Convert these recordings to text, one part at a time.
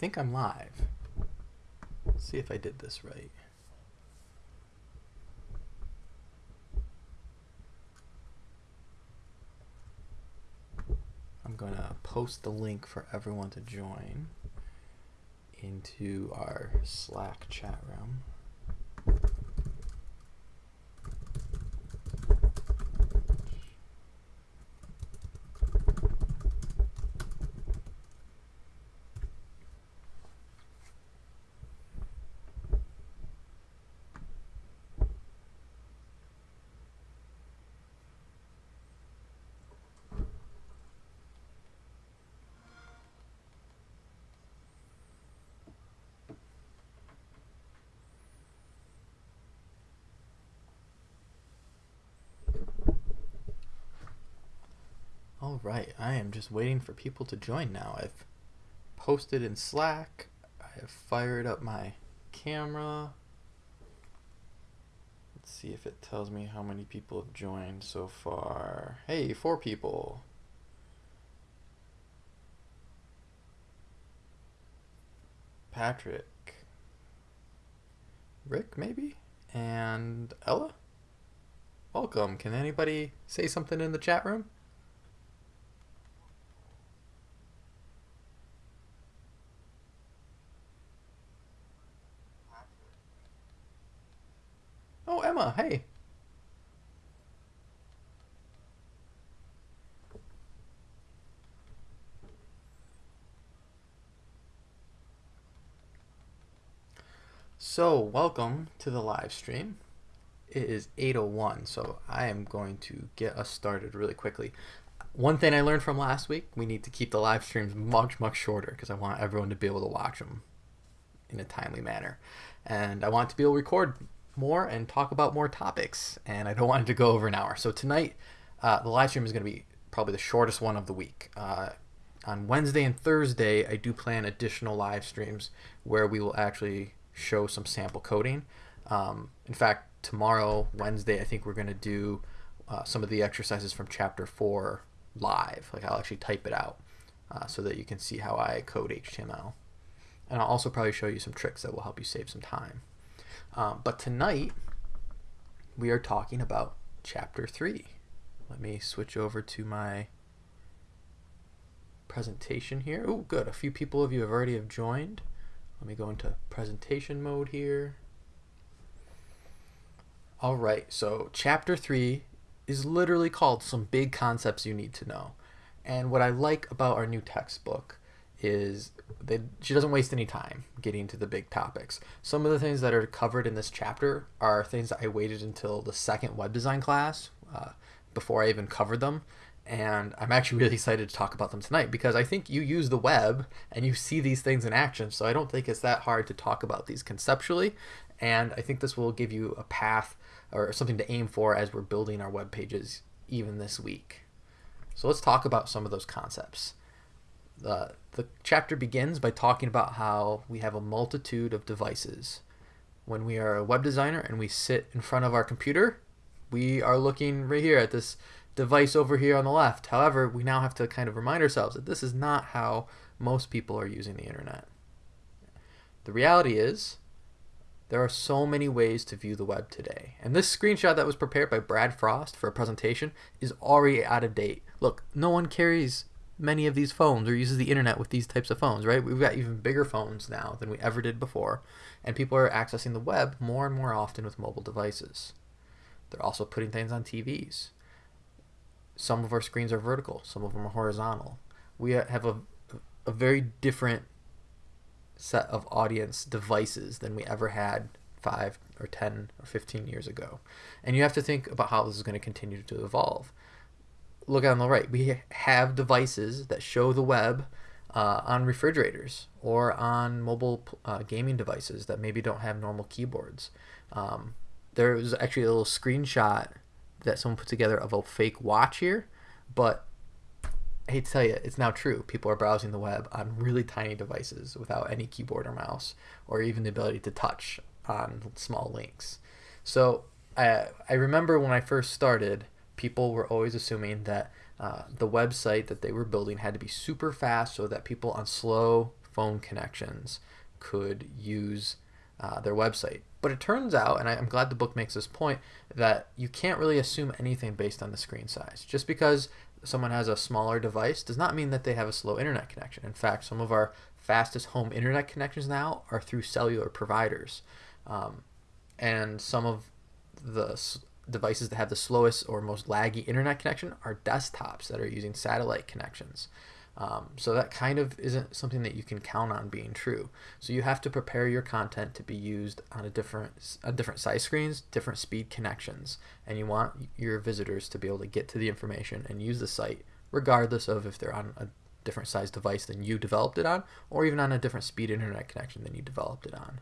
think I'm live. Let's see if I did this right. I'm going to post the link for everyone to join into our Slack chat room. Right, I am just waiting for people to join now. I've posted in Slack. I have fired up my camera. Let's see if it tells me how many people have joined so far. Hey, four people. Patrick. Rick, maybe? And Ella? Welcome. Can anybody say something in the chat room? Oh, Emma, hey. So, welcome to the live stream. It is 8:01, so I am going to get us started really quickly. One thing I learned from last week, we need to keep the live streams much much shorter because I want everyone to be able to watch them in a timely manner. And I want to be able to record more and talk about more topics, and I don't want it to go over an hour. So tonight, uh, the live stream is going to be probably the shortest one of the week. Uh, on Wednesday and Thursday, I do plan additional live streams where we will actually show some sample coding. Um, in fact, tomorrow, Wednesday, I think we're going to do uh, some of the exercises from chapter 4 live. Like I'll actually type it out uh, so that you can see how I code HTML. And I'll also probably show you some tricks that will help you save some time. Um, but tonight, we are talking about chapter 3. Let me switch over to my presentation here. Oh, good. A few people of you have already have joined. Let me go into presentation mode here. All right, so chapter 3 is literally called Some Big Concepts You Need to Know. And what I like about our new textbook is that she doesn't waste any time getting to the big topics. Some of the things that are covered in this chapter are things that I waited until the second web design class uh, before I even covered them. And I'm actually really excited to talk about them tonight because I think you use the web and you see these things in action. So I don't think it's that hard to talk about these conceptually. And I think this will give you a path or something to aim for as we're building our web pages even this week. So let's talk about some of those concepts. The, the chapter begins by talking about how we have a multitude of devices. When we are a web designer and we sit in front of our computer, we are looking right here at this device over here on the left. However, we now have to kind of remind ourselves that this is not how most people are using the internet. The reality is, there are so many ways to view the web today. And this screenshot that was prepared by Brad Frost for a presentation is already out of date. Look, no one carries many of these phones or uses the internet with these types of phones, right? We've got even bigger phones now than we ever did before, and people are accessing the web more and more often with mobile devices. They're also putting things on TVs. Some of our screens are vertical, some of them are horizontal. We have a, a very different set of audience devices than we ever had five or 10 or 15 years ago. And you have to think about how this is going to continue to evolve look on the right, we have devices that show the web uh, on refrigerators or on mobile uh, gaming devices that maybe don't have normal keyboards. Um, there was actually a little screenshot that someone put together of a fake watch here, but I hate to tell you, it's now true. People are browsing the web on really tiny devices without any keyboard or mouse, or even the ability to touch on small links. So I, I remember when I first started, people were always assuming that uh, the website that they were building had to be super fast so that people on slow phone connections could use uh, their website. But it turns out, and I, am glad the book makes this point, that you can't really assume anything based on the screen size. Just because someone has a smaller device does not mean that they have a slow internet connection. In fact, some of our fastest home internet connections now are through cellular providers. Um, and some of the devices that have the slowest or most laggy internet connection are desktops that are using satellite connections. Um, so that kind of isn't something that you can count on being true. So you have to prepare your content to be used on a different, a different size screens, different speed connections, and you want your visitors to be able to get to the information and use the site regardless of if they're on a different size device than you developed it on, or even on a different speed internet connection than you developed it on.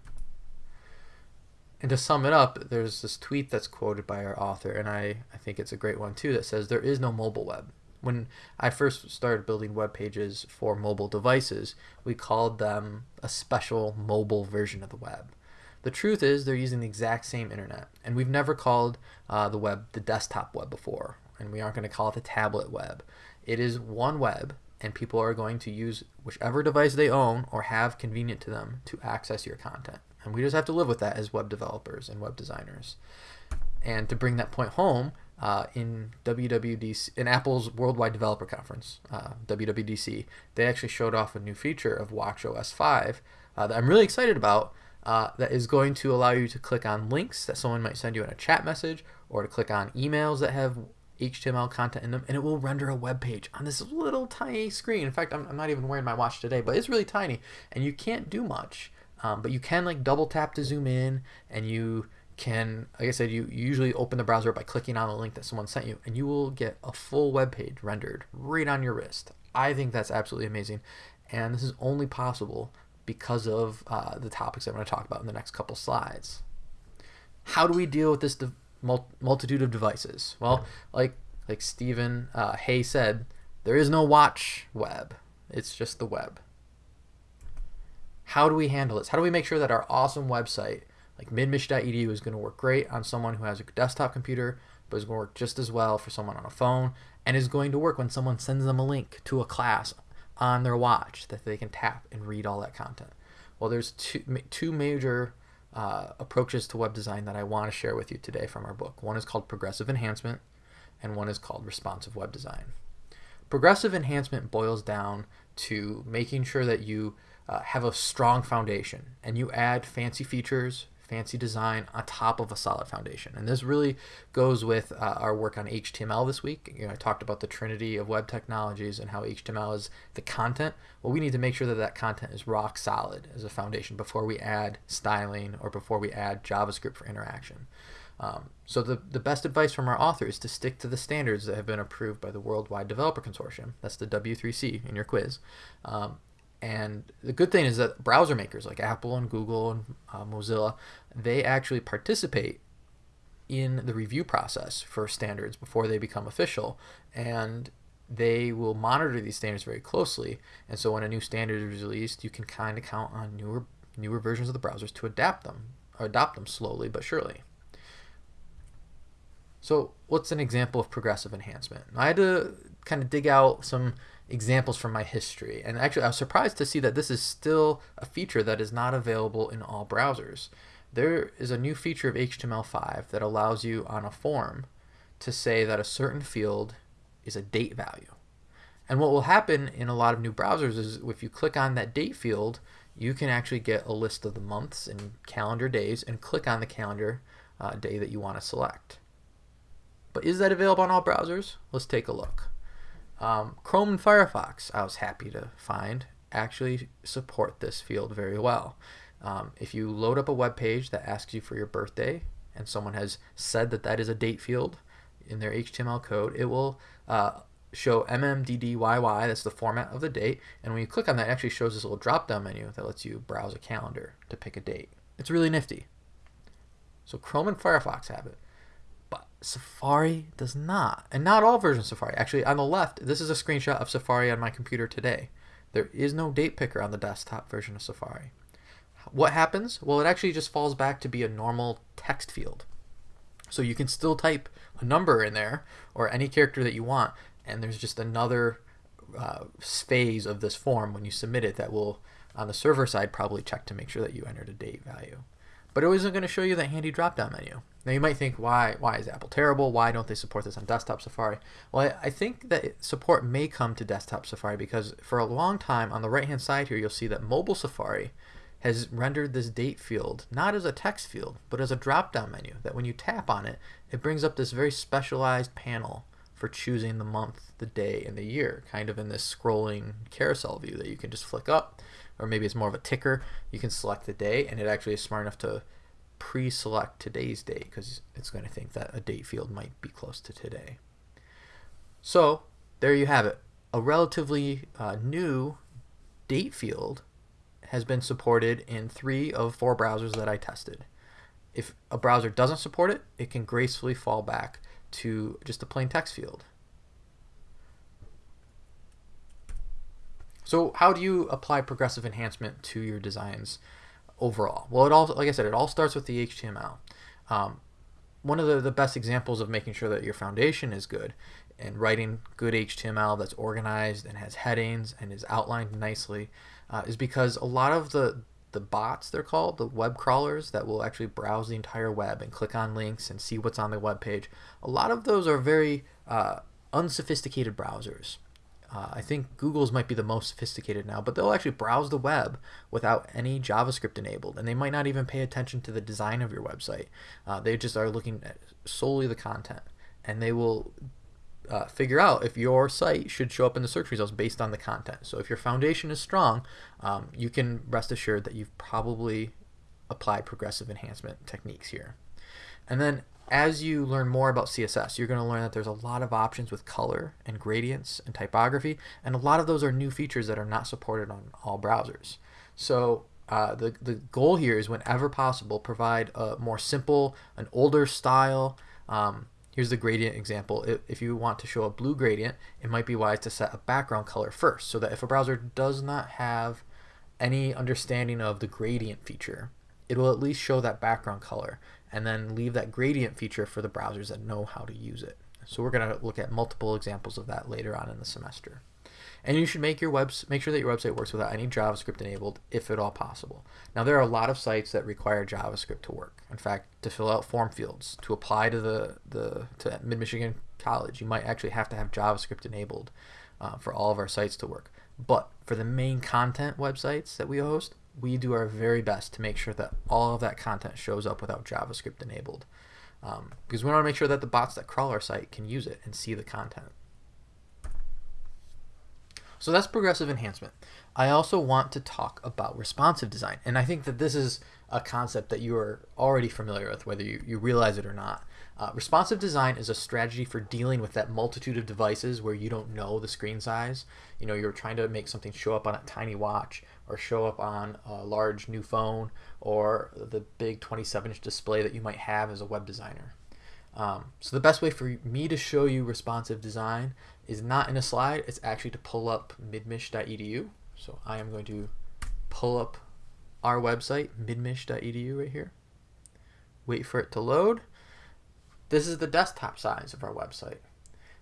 And to sum it up, there's this tweet that's quoted by our author, and I, I think it's a great one too, that says there is no mobile web. When I first started building web pages for mobile devices, we called them a special mobile version of the web. The truth is they're using the exact same internet, and we've never called uh, the web the desktop web before, and we aren't going to call it the tablet web. It is one web, and people are going to use whichever device they own or have convenient to them to access your content. And we just have to live with that as web developers and web designers. And to bring that point home, uh, in WWDC, in Apple's Worldwide Developer Conference, uh, WWDC, they actually showed off a new feature of WatchOS 5 uh, that I'm really excited about. Uh, that is going to allow you to click on links that someone might send you in a chat message, or to click on emails that have HTML content in them, and it will render a web page on this little tiny screen. In fact, I'm, I'm not even wearing my watch today, but it's really tiny, and you can't do much. Um, but you can like double tap to zoom in, and you can, like I said, you, you usually open the browser by clicking on the link that someone sent you, and you will get a full web page rendered right on your wrist. I think that's absolutely amazing, and this is only possible because of uh, the topics I'm going to talk about in the next couple slides. How do we deal with this multitude of devices? Well, like like Stephen uh, Hay said, there is no watch web. It's just the web. How do we handle this? How do we make sure that our awesome website like midmich.edu is going to work great on someone who has a desktop computer, but is going to work just as well for someone on a phone, and is going to work when someone sends them a link to a class on their watch that they can tap and read all that content. Well, there's two, two major uh, approaches to web design that I want to share with you today from our book. One is called progressive enhancement, and one is called responsive web design. Progressive enhancement boils down to making sure that you uh, have a strong foundation and you add fancy features, fancy design on top of a solid foundation. And this really goes with uh, our work on HTML this week. You know, I talked about the trinity of web technologies and how HTML is the content. Well, we need to make sure that that content is rock solid as a foundation before we add styling or before we add JavaScript for interaction. Um, so the, the best advice from our author is to stick to the standards that have been approved by the Worldwide Developer Consortium. That's the W3C in your quiz. Um, and the good thing is that browser makers like Apple and Google and uh, Mozilla, they actually participate in the review process for standards before they become official. And they will monitor these standards very closely. And so when a new standard is released, you can kind of count on newer newer versions of the browsers to adapt them or adopt them slowly but surely. So what's an example of progressive enhancement? I had to kind of dig out some examples from my history. And actually, I was surprised to see that this is still a feature that is not available in all browsers. There is a new feature of HTML5 that allows you on a form to say that a certain field is a date value. And what will happen in a lot of new browsers is if you click on that date field, you can actually get a list of the months and calendar days and click on the calendar uh, day that you want to select. But is that available on all browsers? Let's take a look. Um, Chrome and Firefox, I was happy to find, actually support this field very well. Um, if you load up a web page that asks you for your birthday, and someone has said that that is a date field in their HTML code, it will uh, show MMDDYY, that's the format of the date, and when you click on that, it actually shows this little drop-down menu that lets you browse a calendar to pick a date. It's really nifty. So Chrome and Firefox have it. Safari does not. And not all versions of Safari. Actually, on the left, this is a screenshot of Safari on my computer today. There is no date picker on the desktop version of Safari. What happens? Well, it actually just falls back to be a normal text field. So you can still type a number in there or any character that you want, and there's just another uh, phase of this form when you submit it that will on the server side probably check to make sure that you entered a date value. But it wasn't going to show you that handy drop-down menu. Now you might think, why why is Apple terrible? Why don't they support this on desktop Safari? Well, I, I think that support may come to desktop Safari because for a long time on the right-hand side here, you'll see that mobile Safari has rendered this date field not as a text field, but as a drop-down menu that when you tap on it, it brings up this very specialized panel for choosing the month, the day, and the year, kind of in this scrolling carousel view that you can just flick up, or maybe it's more of a ticker. You can select the day, and it actually is smart enough to pre-select today's date because it's going to think that a date field might be close to today. So there you have it. A relatively uh, new date field has been supported in three of four browsers that I tested. If a browser doesn't support it, it can gracefully fall back to just a plain text field. So how do you apply progressive enhancement to your designs overall? Well, it all, like I said, it all starts with the HTML. Um, one of the, the best examples of making sure that your foundation is good and writing good HTML that's organized and has headings and is outlined nicely uh, is because a lot of the the bots they're called the web crawlers that will actually browse the entire web and click on links and see what's on the web page a lot of those are very uh, unsophisticated browsers uh, I think Google's might be the most sophisticated now, but they'll actually browse the web without any JavaScript enabled, and they might not even pay attention to the design of your website. Uh, they just are looking at solely the content, and they will uh, figure out if your site should show up in the search results based on the content. So if your foundation is strong, um, you can rest assured that you've probably applied progressive enhancement techniques here. And then as you learn more about CSS, you're going to learn that there's a lot of options with color and gradients and typography, and a lot of those are new features that are not supported on all browsers. So uh, the, the goal here is whenever possible, provide a more simple, an older style, um, Here's the gradient example. If you want to show a blue gradient, it might be wise to set a background color first so that if a browser does not have any understanding of the gradient feature, it will at least show that background color and then leave that gradient feature for the browsers that know how to use it. So we're going to look at multiple examples of that later on in the semester. And you should make your webs make sure that your website works without any JavaScript enabled, if at all possible. Now there are a lot of sites that require JavaScript to work. In fact, to fill out form fields, to apply to the, the to Mid Michigan College, you might actually have to have JavaScript enabled uh, for all of our sites to work. But for the main content websites that we host, we do our very best to make sure that all of that content shows up without JavaScript enabled. Um, because we want to make sure that the bots that crawl our site can use it and see the content. So that's progressive enhancement. I also want to talk about responsive design. And I think that this is a concept that you are already familiar with, whether you, you realize it or not. Uh, responsive design is a strategy for dealing with that multitude of devices where you don't know the screen size. You know, you're trying to make something show up on a tiny watch or show up on a large new phone or the big 27 inch display that you might have as a web designer. Um, so the best way for me to show you responsive design is not in a slide, it's actually to pull up midmich.edu. So I am going to pull up our website, midmich.edu right here. Wait for it to load. This is the desktop size of our website.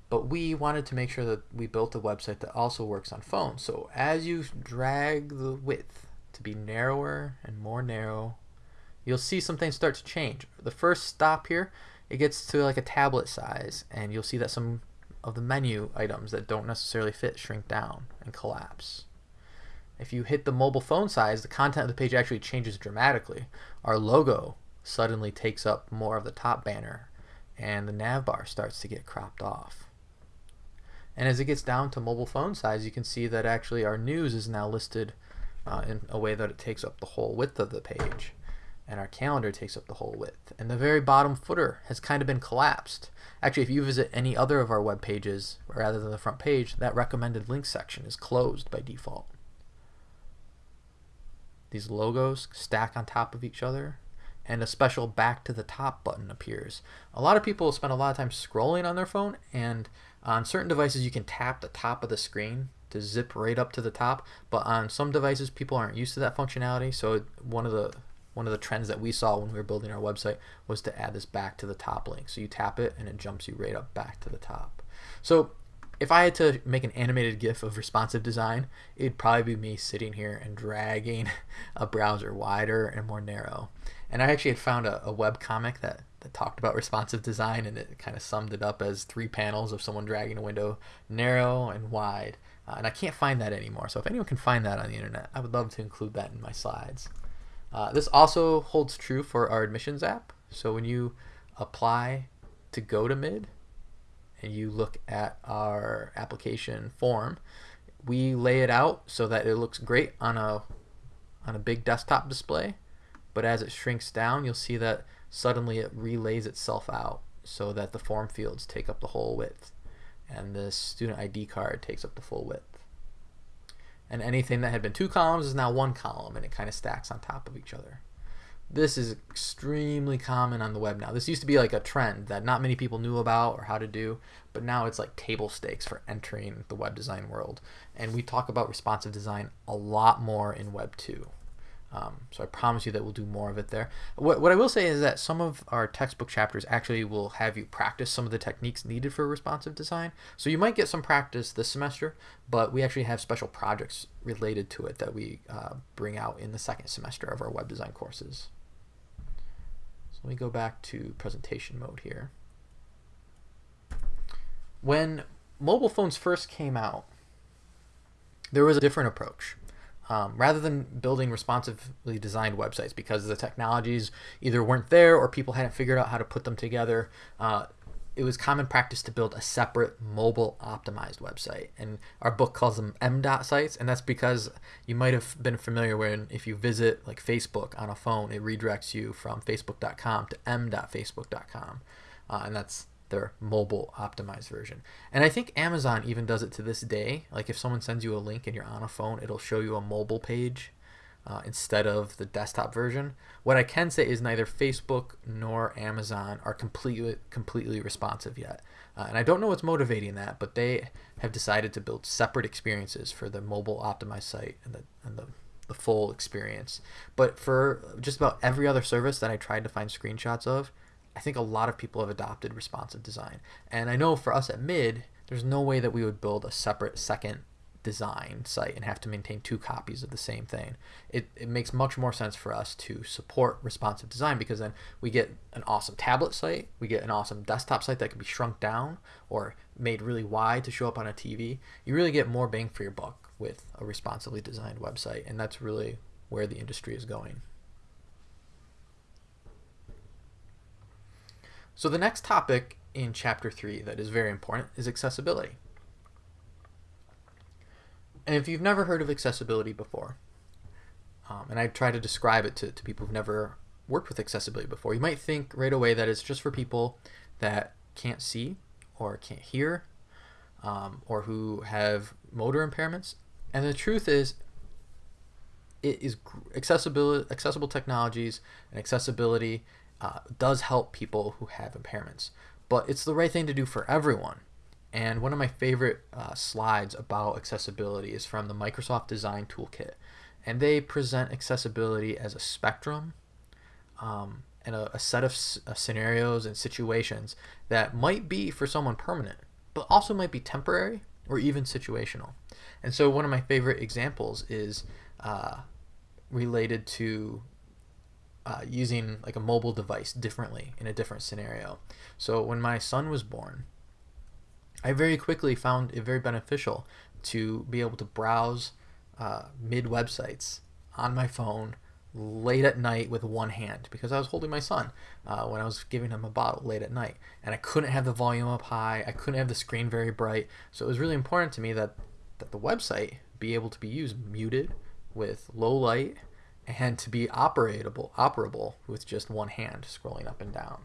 But we wanted to make sure that we built a website that also works on phones. So as you drag the width to be narrower and more narrow, you'll see some things start to change. The first stop here, it gets to like a tablet size and you'll see that some of the menu items that don't necessarily fit shrink down and collapse. If you hit the mobile phone size, the content of the page actually changes dramatically. Our logo suddenly takes up more of the top banner and the nav bar starts to get cropped off. And as it gets down to mobile phone size, you can see that actually our news is now listed uh, in a way that it takes up the whole width of the page and our calendar takes up the whole width. And the very bottom footer has kind of been collapsed. Actually, if you visit any other of our web pages rather than the front page, that recommended links section is closed by default. These logos stack on top of each other and a special back to the top button appears. A lot of people spend a lot of time scrolling on their phone and on certain devices you can tap the top of the screen to zip right up to the top but on some devices people aren't used to that functionality so one of the one of the trends that we saw when we were building our website was to add this back to the top link. So you tap it and it jumps you right up back to the top. So if I had to make an animated GIF of responsive design, it'd probably be me sitting here and dragging a browser wider and more narrow. And I actually had found a, a web comic that, that talked about responsive design and it kind of summed it up as three panels of someone dragging a window narrow and wide. Uh, and I can't find that anymore. So if anyone can find that on the internet, I would love to include that in my slides. Uh, this also holds true for our admissions app. So when you apply to go to mid and you look at our application form, we lay it out so that it looks great on a on a big desktop display but as it shrinks down, you'll see that suddenly it relays itself out so that the form fields take up the whole width and the student ID card takes up the full width. And anything that had been two columns is now one column and it kind of stacks on top of each other. This is extremely common on the web now. This used to be like a trend that not many people knew about or how to do, but now it's like table stakes for entering the web design world. And we talk about responsive design a lot more in Web 2. Um, so I promise you that we'll do more of it there. What, what I will say is that some of our textbook chapters actually will have you practice some of the techniques needed for responsive design. So you might get some practice this semester, but we actually have special projects related to it that we uh, bring out in the second semester of our web design courses. So let me go back to presentation mode here. When mobile phones first came out, there was a different approach. Um, rather than building responsively designed websites because the technologies either weren't there or people hadn't figured out how to put them together, uh, it was common practice to build a separate mobile optimized website. And our book calls them M-dot sites, and that's because you might have been familiar when if you visit like Facebook on a phone, it redirects you from facebook.com to m.facebook.com. Uh, and that's their mobile optimized version. And I think Amazon even does it to this day. Like if someone sends you a link and you're on a phone, it'll show you a mobile page uh, instead of the desktop version. What I can say is neither Facebook nor Amazon are completely completely responsive yet. Uh, and I don't know what's motivating that, but they have decided to build separate experiences for the mobile optimized site and the, and the the full experience. But for just about every other service that I tried to find screenshots of, I think a lot of people have adopted responsive design. And I know for us at Mid, there's no way that we would build a separate second design site and have to maintain two copies of the same thing. It, it makes much more sense for us to support responsive design because then we get an awesome tablet site, we get an awesome desktop site that can be shrunk down or made really wide to show up on a TV. You really get more bang for your buck with a responsively designed website, and that's really where the industry is going. So the next topic in chapter 3 that is very important is accessibility. And if you've never heard of accessibility before, um, and I try to describe it to, to people who've never worked with accessibility before, you might think right away that it's just for people that can't see or can't hear um, or who have motor impairments. And the truth is, it is accessible, accessible technologies and accessibility uh, does help people who have impairments, but it's the right thing to do for everyone. And one of my favorite uh, slides about accessibility is from the Microsoft Design Toolkit. And they present accessibility as a spectrum um, and a, a, set of uh, scenarios and situations that might be for someone permanent, but also might be temporary or even situational. And so one of my favorite examples is uh, related to uh, using like a mobile device differently in a different scenario. So when my son was born, I very quickly found it very beneficial to be able to browse uh, mid websites on my phone late at night with one hand because I was holding my son uh, when I was giving him a bottle late at night. And I couldn't have the volume up high. I couldn't have the screen very bright. So it was really important to me that that the website be able to be used muted with low light and to be operable operable with just one hand scrolling up and down.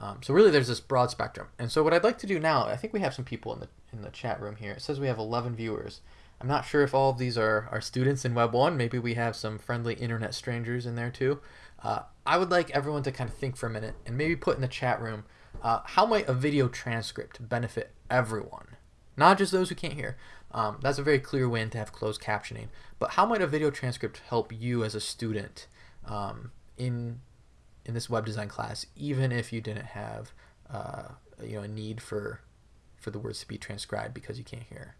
Um, so really, there's this broad spectrum. And so what I'd like to do now, I think we have some people in the in the chat room here. It says we have 11 viewers. I'm not sure if all of these are, are students in Web 1. Maybe we have some friendly internet strangers in there too. Uh, I would like everyone to kind of think for a minute and maybe put in the chat room, uh, how might a video transcript benefit everyone? Not just those who can't hear. Um, that's a very clear win to have closed captioning. But how might a video transcript help you as a student um, in in this web design class, even if you didn't have uh, you know a need for for the words to be transcribed because you can't hear.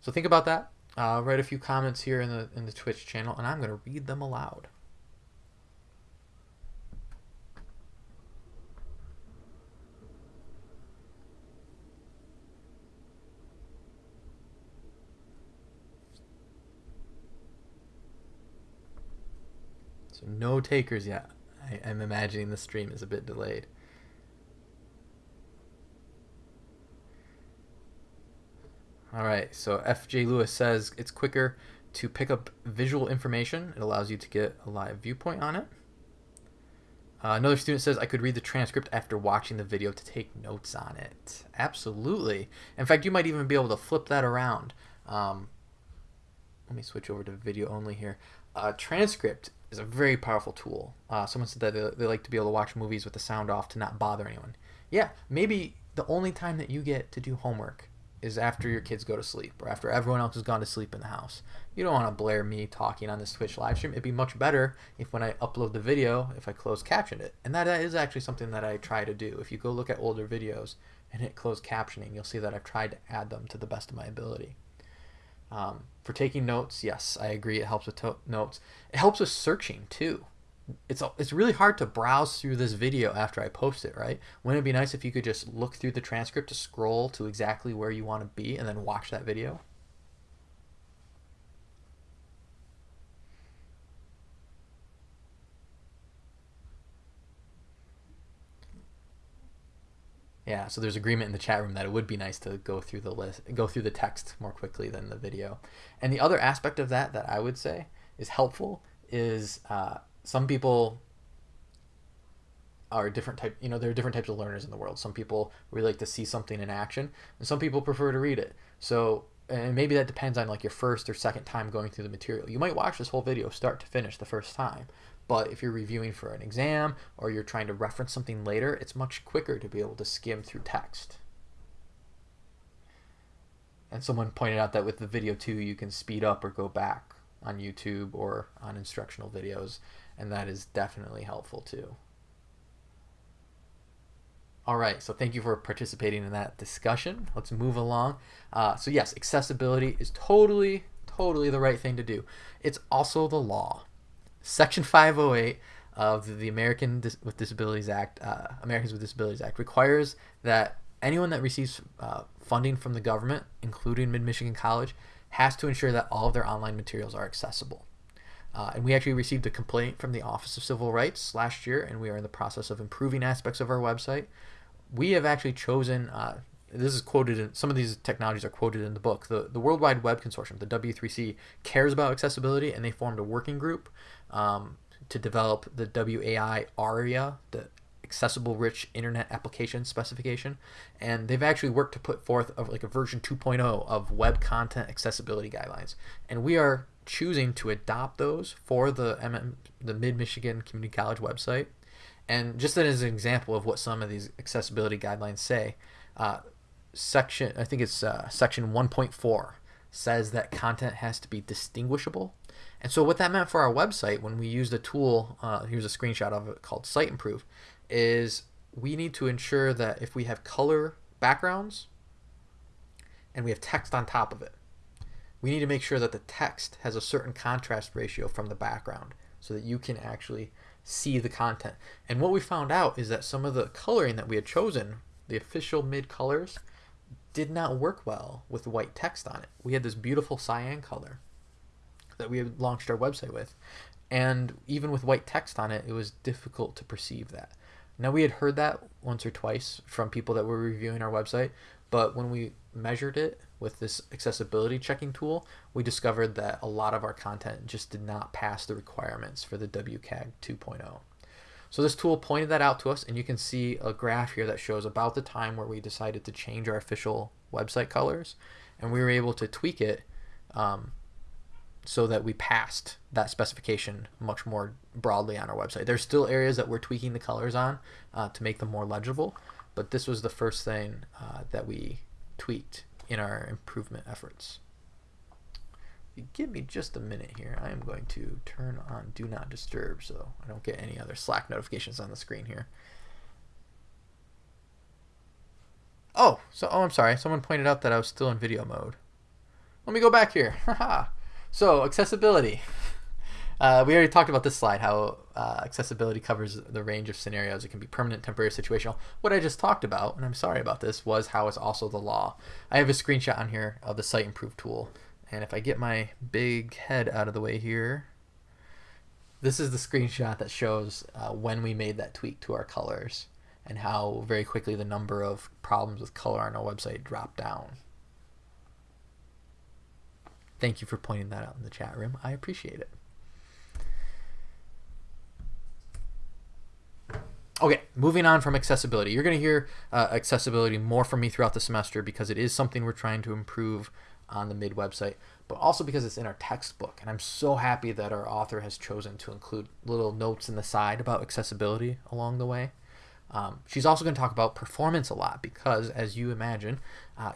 So think about that. Uh, write a few comments here in the in the Twitch channel, and I'm going to read them aloud. So no takers yet. I, am imagining the stream is a bit delayed. All right, so FJ Lewis says it's quicker to pick up visual information. It allows you to get a live viewpoint on it. Uh, another student says I could read the transcript after watching the video to take notes on it. Absolutely. In fact, you might even be able to flip that around. Um, let me switch over to video only here. Uh, transcript is a very powerful tool. Uh, someone said that they, they like to be able to watch movies with the sound off to not bother anyone. Yeah, maybe the only time that you get to do homework is after your kids go to sleep or after everyone else has gone to sleep in the house. You don't want to blare me talking on this Twitch live stream. It'd be much better if when I upload the video, if I close captioned it. And that is actually something that I try to do. If you go look at older videos and hit closed captioning, you'll see that I've tried to add them to the best of my ability. Um, for taking notes, yes, I agree. It helps with notes. It helps with searching too. It's it's really hard to browse through this video after I post it, right? Wouldn't it be nice if you could just look through the transcript to scroll to exactly where you want to be and then watch that video? Yeah, so there's agreement in the chat room that it would be nice to go through the list, go through the text more quickly than the video. And the other aspect of that that I would say is helpful is uh, some people are different type. You know, there are different types of learners in the world. Some people really like to see something in action, and some people prefer to read it. So, and maybe that depends on like your first or second time going through the material. You might watch this whole video start to finish the first time, but if you're reviewing for an exam or you're trying to reference something later, it's much quicker to be able to skim through text. And someone pointed out that with the video too, you can speed up or go back on YouTube or on instructional videos, and that is definitely helpful too. All right, so thank you for participating in that discussion. Let's move along. Uh, so yes, accessibility is totally, totally the right thing to do. It's also the law. Section 508 of the American Dis- with Disabilities Act, uh, Americans with Disabilities Act, requires that anyone that receives uh, funding from the government, including Mid Michigan College, has to ensure that all of their online materials are accessible. Uh, and we actually received a complaint from the Office of Civil Rights last year, and we are in the process of improving aspects of our website. We have actually chosen uh, this is quoted in some of these technologies are quoted in the book. The the World Wide Web Consortium, the W3C, cares about accessibility, and they formed a working group um, to develop the WAI ARIA, the accessible rich internet application specification. And they've actually worked to put forth of like a version 2.0 of web content accessibility guidelines. And we are choosing to adopt those for the MM, the mid michigan community college website. And just as an example of what some of these accessibility guidelines say uh, section, I think it's uh, section 1.4, says that content has to be distinguishable. And so what that meant for our website when we used a tool, uh, here's a screenshot of it called Siteimprove, is we need to ensure that if we have color backgrounds and we have text on top of it, we need to make sure that the text has a certain contrast ratio from the background so that you can actually see the content. And what we found out is that some of the coloring that we had chosen, the official mid colors, did not work well with white text on it. We had this beautiful cyan color that we had launched our website with. And even with white text on it, it was difficult to perceive that. Now, we had heard that once or twice from people that were reviewing our website, but when we measured it with this accessibility checking tool, we discovered that a lot of our content just did not pass the requirements for the WCAG 2.0. So this tool pointed that out to us, and you can see a graph here that shows about the time where we decided to change our official website colors, and we were able to tweak it um, so that we passed that specification much more broadly on our website. There's still areas that we're tweaking the colors on uh, to make them more legible, but this was the first thing uh, that we tweaked in our improvement efforts give me just a minute here, I am going to turn on Do Not Disturb so I don't get any other Slack notifications on the screen here. Oh, so oh, I'm sorry. Someone pointed out that I was still in video mode. Let me go back here. so accessibility. Uh, we already talked about this slide, how uh, accessibility covers the range of scenarios. It can be permanent, temporary, situational. What I just talked about, and I'm sorry about this, was how it's also the law. I have a screenshot on here of the Siteimprove tool. And if I get my big head out of the way here, this is the screenshot that shows uh, when we made that tweak to our colors and how very quickly the number of problems with color on our website dropped down. Thank you for pointing that out in the chat room. I appreciate it. Okay, moving on from accessibility. You're going to hear uh, accessibility more from me throughout the semester because it is something we're trying to improve on the MID website, but also because it's in our textbook. And I'm so happy that our author has chosen to include little notes in the side about accessibility along the way. Um, she's also going to talk about performance a lot because, as you imagine, uh,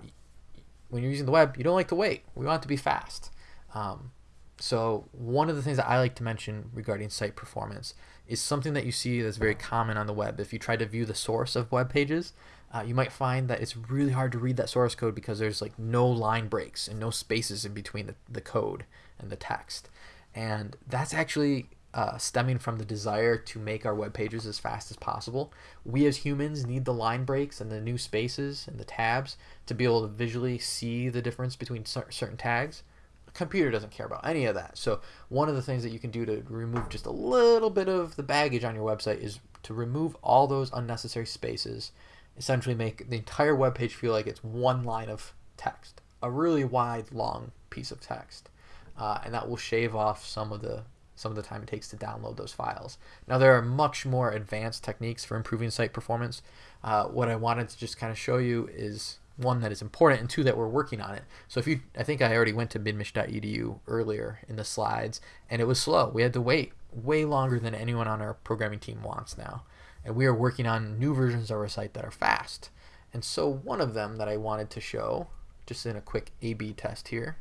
when you're using the web, you don't like to wait. We want it to be fast. Um, so one of the things that I like to mention regarding site performance is something that you see that's very common on the web. If you try to view the source of web pages, uh, you might find that it's really hard to read that source code because there's like no line breaks and no spaces in between the, the code and the text. And that's actually uh, stemming from the desire to make our web pages as fast as possible. We as humans need the line breaks and the new spaces and the tabs to be able to visually see the difference between certain tags A computer doesn't care about any of that. So one of the things that you can do to remove just a little bit of the baggage on your website is to remove all those unnecessary spaces, essentially make the entire web page feel like it's one line of text, a really wide, long piece of text. Uh, and that will shave off some of the some of the time it takes to download those files. Now there are much more advanced techniques for improving site performance. Uh, what I wanted to just kind of show you is one that is important and two that we're working on it. So if you, I think I already went to midmich.edu earlier in the slides and it was slow. We had to wait way longer than anyone on our programming team wants now. And we are working on new versions of our site that are fast. And so one of them that I wanted to show, just in a quick A-B test here,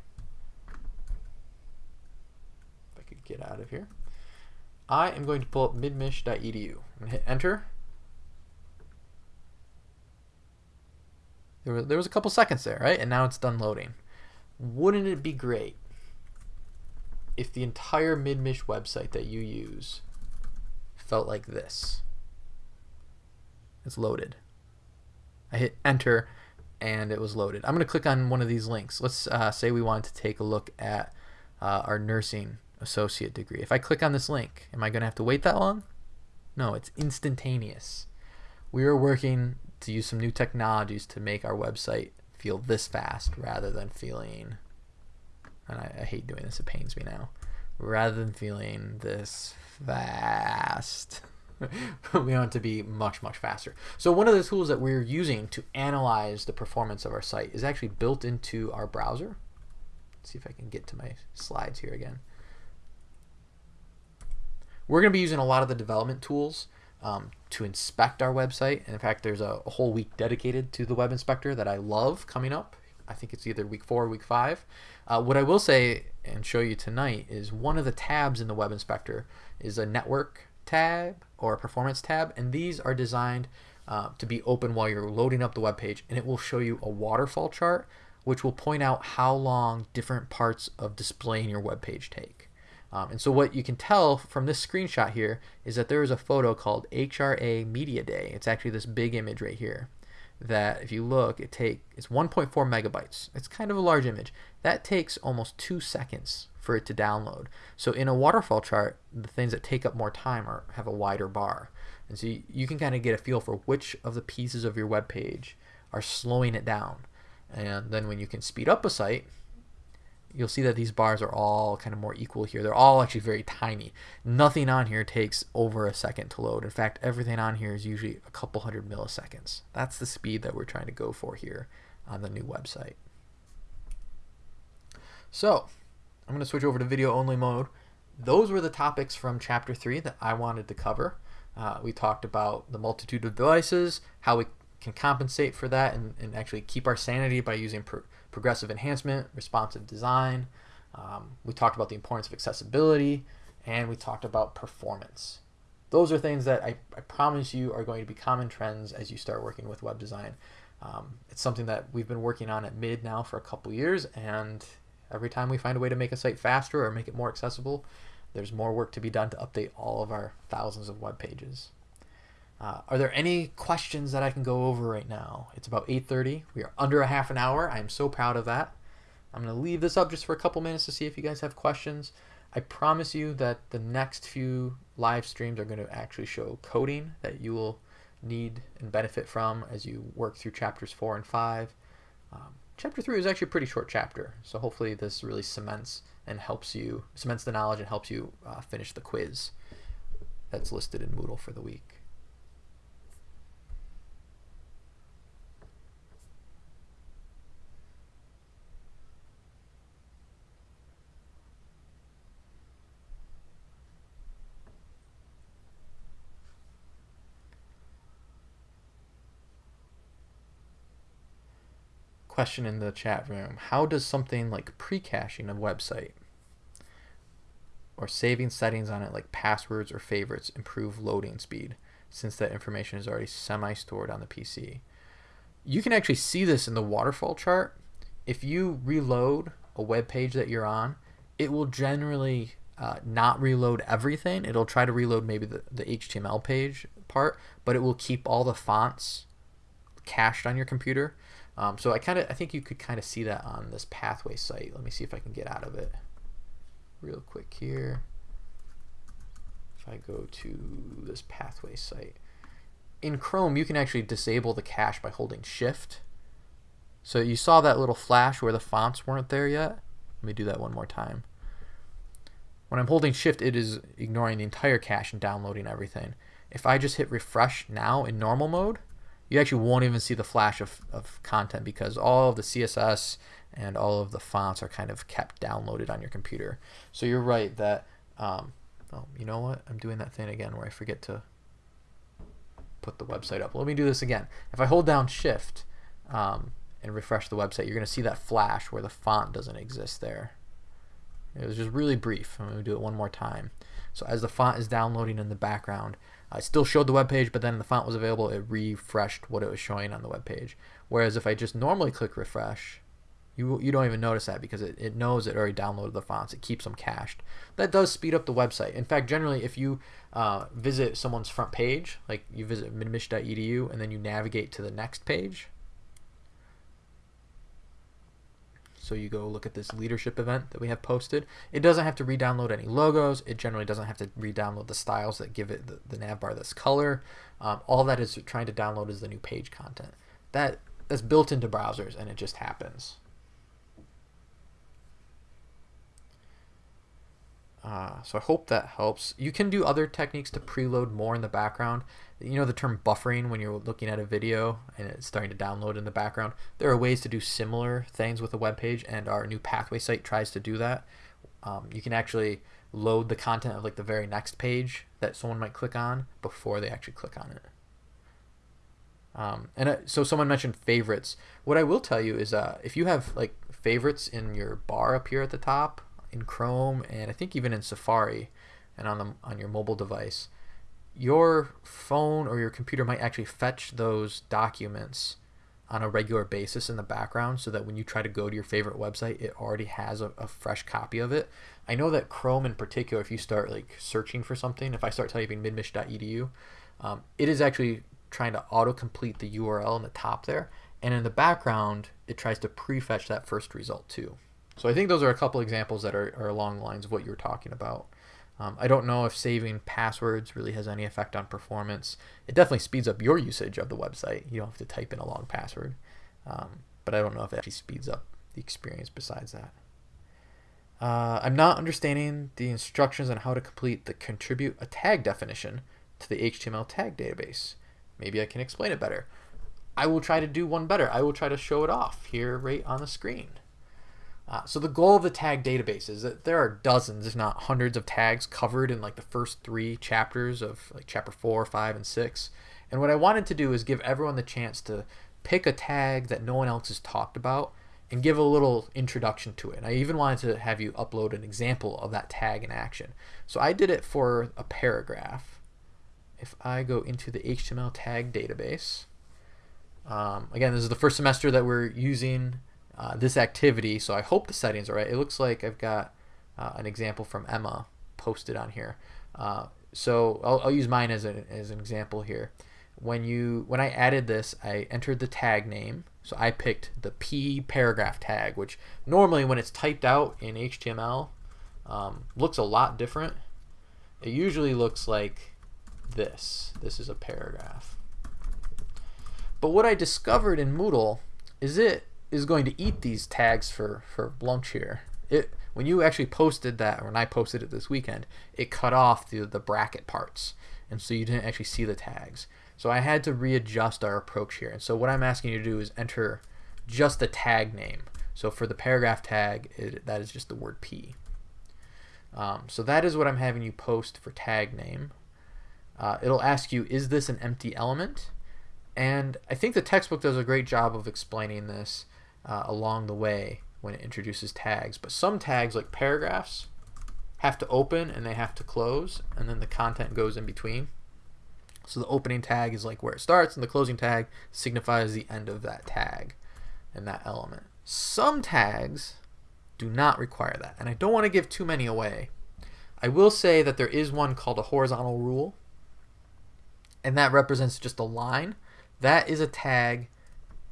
if I could get out of here, I am going to pull up going to hit enter There was, there was a couple seconds there, right? And now it's done loading. Wouldn't it be great if the entire MidMich website that you use felt like this? It's loaded. I hit enter and it was loaded. I'm going to click on one of these links. Let's uh, say we want to take a look at uh, our nursing associate degree. If I click on this link, am I going to have to wait that long? No, it's instantaneous. We are working to use some new technologies to make our website feel this fast rather than feeling and I, I, hate doing this it pains me now rather than feeling this fast we want it to be much much faster so one of the tools that we're using to analyze the performance of our site is actually built into our browser Let's see if I can get to my slides here again we're going to be using a lot of the development tools um, to inspect our website. And in fact, there's a, a, whole week dedicated to the web inspector that I love coming up. I think it's either week four or week five. Uh, what I will say and show you tonight is one of the tabs in the web inspector is a network tab or performance tab. And these are designed uh, to be open while you're loading up the web page. And it will show you a waterfall chart, which will point out how long different parts of displaying your web page take. Um, and so what you can tell from this screenshot here is that there is a photo called HRA Media Day. It's actually this big image right here that if you look, it take it's 1.4 megabytes. It's kind of a large image. That takes almost two seconds for it to download. So in a waterfall chart, the things that take up more time are have a wider bar. And so you, you can kind of get a feel for which of the pieces of your web page are slowing it down. And then when you can speed up a site, you'll see that these bars are all kind of more equal here. They're all actually very tiny. Nothing on here takes over a second to load. In fact, everything on here is usually a couple hundred milliseconds. That's the speed that we're trying to go for here on the new website. So, I'm going to switch over to video only mode. Those were the topics from chapter 3 that I wanted to cover. Uh, we talked about the multitude of devices, how we can compensate for that and, and actually keep our sanity by using progressive enhancement, responsive design. Um, we talked about the importance of accessibility, and we talked about performance. Those are things that I, I promise you are going to be common trends as you start working with web design. Um, it's something that we've been working on at Mid now for a couple years, and every time we find a way to make a site faster or make it more accessible, there's more work to be done to update all of our thousands of web pages. Uh, are there any questions that I can go over right now? It's about 8.30. We are under a half an hour. I am so proud of that. I'm going to leave this up just for a couple minutes to see if you guys have questions. I promise you that the next few live streams are going to actually show coding that you will need and benefit from as you work through chapters 4 and 5. Um, chapter 3 is actually a pretty short chapter, so hopefully this really cements and helps you, cements the knowledge and helps you uh, finish the quiz that's listed in Moodle for the week. Question in the chat room. How does something like pre-caching a website or saving settings on it like passwords or favorites improve loading speed since that information is already semi-stored on the PC? You can actually see this in the waterfall chart. If you reload a web page that you're on, it will generally uh, not reload everything. It'll try to reload maybe the, the HTML page part, but it will keep all the fonts cached on your computer. Um, so I kind of I think you could kind of see that on this pathway site. Let me see if I can get out of it real quick here. If I go to this pathway site. In Chrome, you can actually disable the cache by holding shift. So you saw that little flash where the fonts weren't there yet. Let me do that one more time. When I'm holding shift, it is ignoring the entire cache and downloading everything. If I just hit refresh now in normal mode, you actually won't even see the flash of, of content because all of the CSS and all of the fonts are kind of kept downloaded on your computer. So you're right that, um, oh, you know what? I'm doing that thing again where I forget to put the website up. Let me do this again. If I hold down shift um, and refresh the website, you're going to see that flash where the font doesn't exist there. It was just really brief. I'm going to do it one more time. So as the font is downloading in the background, I still showed the web page, but then the font was available, it refreshed what it was showing on the web page. Whereas if I just normally click refresh, you, you don't even notice that because it, it knows it already downloaded the fonts. It keeps them cached. That does speed up the website. In fact, generally, if you uh, visit someone's front page, like you visit midmich.edu and then you navigate to the next page, So you go look at this leadership event that we have posted. It doesn't have to re-download any logos. It generally doesn't have to re-download the styles that give it the, the this color. Um, all that is trying to download is the new page content. That that's built into browsers and it just happens. Uh, so I hope that helps. You can do other techniques to preload more in the background. You know the term buffering when you're looking at a video and it's starting to download in the background. There are ways to do similar things with a web page, and our new pathway site tries to do that. Um, you can actually load the content of like the very next page that someone might click on before they actually click on it. Um, and uh, so someone mentioned favorites. What I will tell you is uh, if you have like favorites in your bar up here at the top, in Chrome and I think even in Safari and on the on your mobile device, your phone or your computer might actually fetch those documents on a regular basis in the background so that when you try to go to your favorite website it already has a, a, fresh copy of it. I know that chrome in particular if you start like searching for something if i start typing midmich.edu um, it is actually trying to auto-complete the url in the top there. And in the background it tries to prefetch that first result too. So I think those are a couple examples that are, are along the lines of what you were talking about. Um, I don't know if saving passwords really has any effect on performance. It definitely speeds up your usage of the website. You don't have to type in a long password. Um, but I don't know if it actually speeds up the experience besides that. Uh, I'm not understanding the instructions on how to complete the contribute a tag definition to the HTML tag database. Maybe I can explain it better. I will try to do one better. I will try to show it off here right on the screen. Uh, so the goal of the tag database is that there are dozens, if not hundreds, of tags covered in like the first three chapters of like chapter four, five, and six. And what I wanted to do is give everyone the chance to pick a tag that no one else has talked about and give a little introduction to it. And I even wanted to have you upload an example of that tag in action. So I did it for a paragraph. If I go into the HTML tag database, Um, again, this is the first semester that we're using uh, this activity, so I hope the settings are right. It looks like I've got uh, an example from Emma posted on here. Uh, so I'll, I'll, use mine as, a, as an example here. When you when I added this, I entered the tag name. So I picked the p paragraph tag, which normally when it's typed out in HTML um, looks a lot different. It usually looks like this. This is a paragraph. But what I discovered in Moodle is it is going to eat these tags for, for lunch here. It when you actually posted that, when I posted it this weekend, it cut off the, the bracket parts. And so you didn't actually see the tags. So I had to readjust our approach here. And so what I'm asking you to do is enter just the tag name. So for the paragraph tag, it, that is just the word P. Um, so that is what I'm having you post for tag name. Uh, it'll ask you, is this an empty element? And I think the textbook does a great job of explaining this uh, along the way when it introduces tags. But some tags, like paragraphs, have to open and they have to close, and then the content goes in between. So the opening tag is like where it starts, and the closing tag signifies the end of that tag and that element. Some tags do not require that, and I don't want to give too many away. I will say that there is one called a horizontal rule, and that represents just a line. That is a tag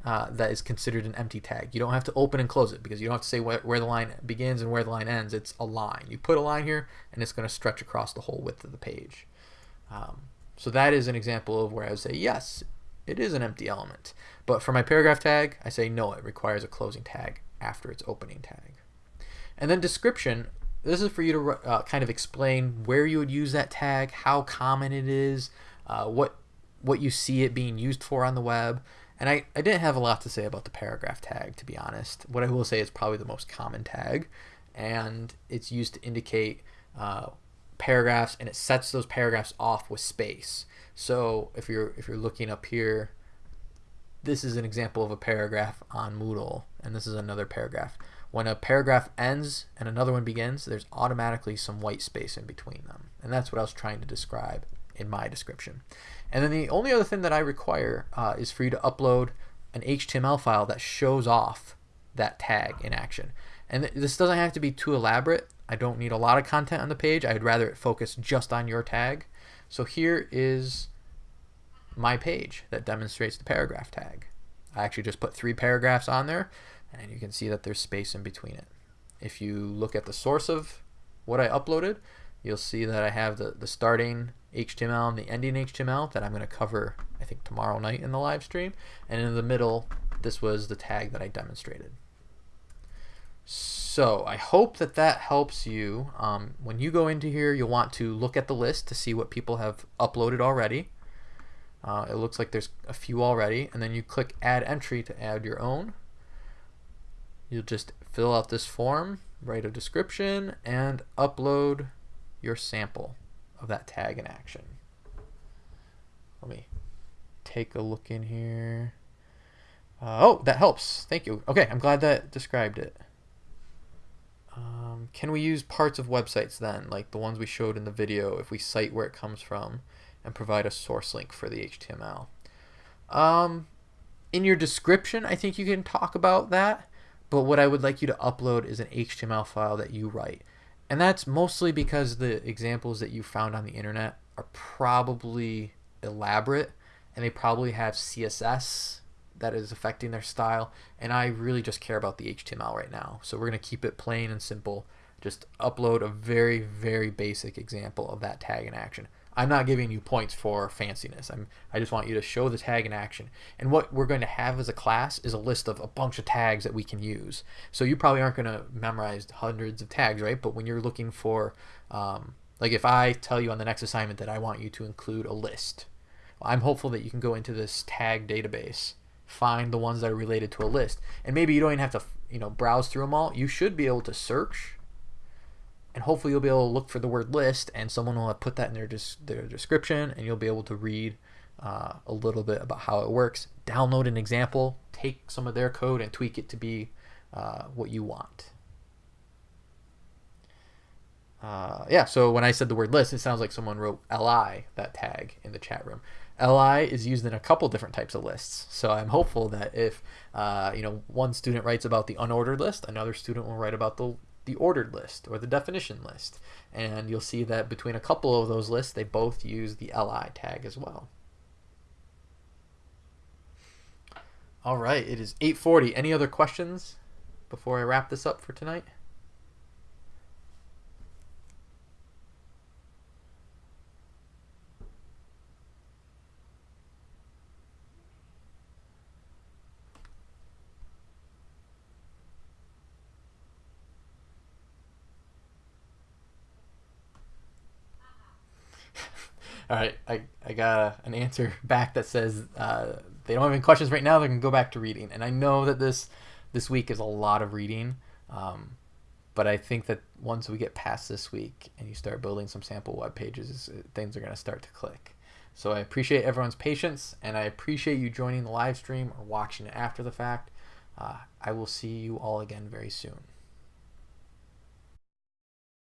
uh, that is considered an empty tag. You don't have to open and close it because you don't have to say where, where the line begins and where the line ends. It's a line. You put a line here and it's going to stretch across the whole width of the page. Um, so that is an example of where I would say, yes, it is an empty element. But for my paragraph tag, I say no, it requires a closing tag after its opening tag. And then description, this is for you to uh, kind of explain where you would use that tag, how common it is, uh, what what you see it being used for on the web. And I, I didn't have a lot to say about the paragraph tag, to be honest. What I will say is probably the most common tag, and it's used to indicate uh, paragraphs, and it sets those paragraphs off with space. So if you're if you're looking up here, this is an example of a paragraph on Moodle, and this is another paragraph. When a paragraph ends and another one begins, there's automatically some white space in between them, and that's what I was trying to describe in my description. And then the only other thing that I require uh, is for you to upload an HTML file that shows off that tag in action. And th this doesn't have to be too elaborate. I don't need a lot of content on the page. I'd rather it focus just on your tag. So here is my page that demonstrates the paragraph tag. I actually just put three paragraphs on there and you can see that there's space in between it. If you look at the source of what I uploaded, you'll see that I have the, the starting HTML and the ending HTML that I'm going to cover, I think, tomorrow night in the live stream. And in the middle, this was the tag that I demonstrated. So I hope that that helps you. Um, when you go into here, you'll want to look at the list to see what people have uploaded already. Uh, it looks like there's a few already. And then you click Add Entry to add your own. You'll just fill out this form, write a description, and upload your sample of that tag in action. Let me take a look in here. Uh, oh, that helps. Thank you. Okay, I'm glad that described it. Um, can we use parts of websites then, like the ones we showed in the video, if we cite where it comes from and provide a source link for the HTML? Um, in your description, I think you can talk about that, but what I would like you to upload is an HTML file that you write. And that's mostly because the examples that you found on the internet are probably elaborate and they probably have CSS that is affecting their style. And I really just care about the HTML right now. So we're going to keep it plain and simple. Just upload a very, very basic example of that tag in action. I'm not giving you points for fanciness. I'm, I just want you to show the tag in action. And what we're going to have as a class is a list of a bunch of tags that we can use. So you probably aren't going to memorize hundreds of tags, right? But when you're looking for, um, like if I tell you on the next assignment that I want you to include a list, I'm hopeful that you can go into this tag database, find the ones that are related to a list. And maybe you don't even have to, you know, browse through them all. You should be able to search and hopefully you'll be able to look for the word list and someone will put that in their, their description and you'll be able to read uh, a little bit about how it works. Download an example take some of their code and tweak it to be uh, what you want. Uh, yeah so when I said the word list it sounds like someone wrote li that tag in the chat room. Li is used in a couple different types of lists. So i'm hopeful that if uh, you know one student writes about the unordered list another student will write about the the ordered list or the definition list. And you'll see that between a couple of those lists they both use the li tag as well. All right it is 8.40 any other questions before i wrap this up for tonight All right, I, I got a, an answer back that says uh, they don't have any questions right now. They can go back to reading, and I know that this this week is a lot of reading, um, but I think that once we get past this week and you start building some sample web pages, things are going to start to click. So I appreciate everyone's patience, and I appreciate you joining the live stream or watching it after the fact. Uh, I will see you all again very soon.